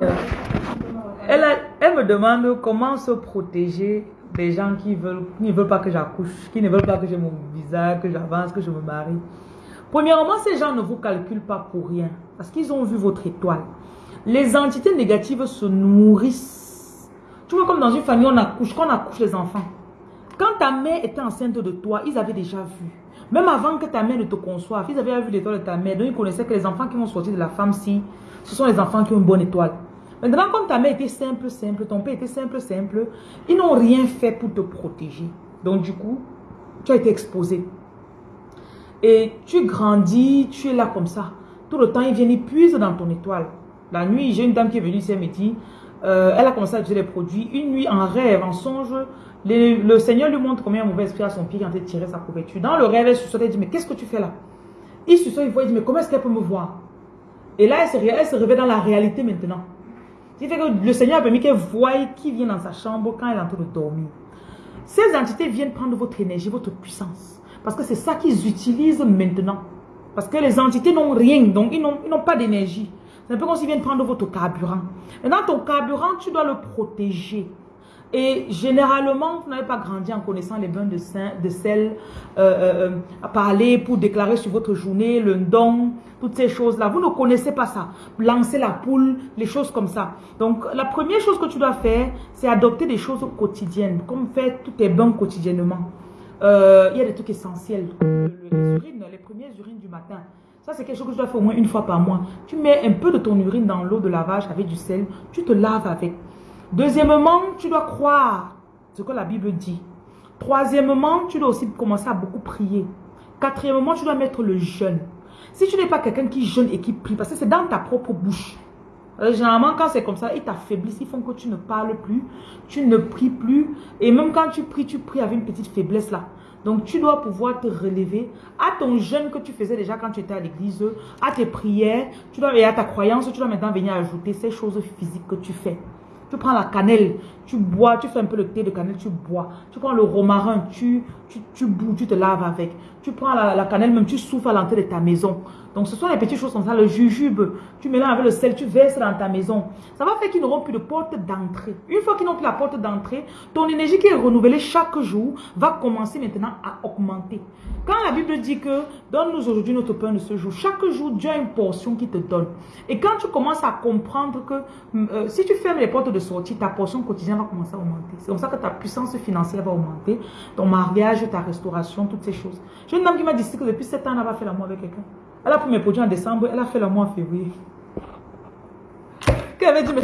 Elle, me demande comment se protéger des gens qui, ne veulent pas que j'accouche, qui ne veulent pas que j'ai mon visage, que j'avance, que je me marie. Premièrement, ces gens ne vous calculent pas pour rien, parce qu'ils ont vu votre étoile. Les entités négatives se nourrissent. Tu vois, comme dans une famille, on accouche, quand on accouche les enfants. Quand ta mère était enceinte de toi, ils avaient déjà vu. Même avant que ta mère ne te conçoive, ils avaient vu l'étoile de ta mère. Donc, ils connaissaient que les enfants qui vont sortir de la femme-ci, ce sont les enfants qui ont une bonne étoile. Maintenant, comme ta mère était simple, simple, ton père était simple, simple, ils n'ont rien fait pour te protéger. Donc, du coup, tu as été exposé. Et tu grandis, tu es là comme ça. Tout le temps, ils viennent, ils puisent dans ton étoile. La nuit, j'ai une dame qui est venue ici, elle dit, euh, elle a commencé à utiliser les produits. Une nuit, en rêve, en songe, le Seigneur lui montre combien un mauvais esprit à son pied quand il tirait sa couverture. Dans le rêve, elle se elle dit, mais qu'est-ce que tu fais là? Il se il voit, il dit, mais comment est-ce qu'elle peut me voir? Et là, elle se, elle se réveille dans la réalité maintenant. Qui fait que le Seigneur a permis qu'elle voie qui vient dans sa chambre quand elle est en train de dormir. Ces entités viennent prendre votre énergie, votre puissance. Parce que c'est ça qu'ils utilisent maintenant. Parce que les entités n'ont rien, donc ils n'ont pas d'énergie. C'est un peu comme s'ils viennent prendre votre carburant. Maintenant, ton carburant, tu dois le protéger. Et généralement, vous n'avez pas grandi en connaissant les bains de, sel, euh, euh, euh, à parler pour déclarer sur votre journée le don, toutes ces choses-là. Vous ne connaissez pas ça. Lancer la poule, les choses comme ça. Donc, la première chose que tu dois faire, c'est adopter des choses quotidiennes, comme faire tous tes bains quotidiennement. il y a des trucs essentiels. Les urines, les premières urines du matin. Ça, c'est quelque chose que tu dois faire au moins une fois par mois. Tu mets un peu de ton urine dans l'eau de lavage avec du sel. Tu te laves avec. Deuxièmement, tu dois croire ce que la Bible dit. Troisièmement, tu dois aussi commencer à beaucoup prier. Quatrièmement, tu dois mettre le jeûne. Si tu n'es pas quelqu'un qui jeûne et qui prie, parce que c'est dans ta propre bouche. Euh, généralement, quand c'est comme ça, ils t'affaiblissent, ils font que tu ne parles plus, tu ne pries plus. Et même quand tu pries, tu pries avec une petite faiblesse là. Donc, tu dois pouvoir te relever à ton jeûne que tu faisais déjà quand tu étais à l'église, à tes prières, tu dois, et à ta croyance, tu dois maintenant venir ajouter ces choses physiques que tu fais. Tu prends la cannelle, tu bois, tu fais un peu le thé de cannelle, tu bois. Tu prends le romarin, tu, tu, tu tu te laves avec. Tu prends la, cannelle, même tu souffles à l'entrée de ta maison. Donc ce sont les petites choses comme ça, le jujube, tu mélanges avec le sel, tu verses dans ta maison. Ça va faire qu'ils n'auront plus de porte d'entrée. Une fois qu'ils n'ont plus la porte d'entrée, ton énergie qui est renouvelée chaque jour va commencer maintenant à augmenter. Quand la Bible dit que donne-nous aujourd'hui notre pain de ce jour, chaque jour Dieu a une portion qui te donne. Et quand tu commences à comprendre que euh, si tu fermes les portes de sortie, ta portion quotidienne va commencer à augmenter. C'est comme ça que ta puissance financière va augmenter, ton mariage, ta restauration, toutes ces choses. Une dame qui m'a dit que depuis 7 ans, elle n'a pas fait l'amour avec quelqu'un. Elle a pris mes produits en décembre, elle a fait l'amour en février. Qu'elle avait dit,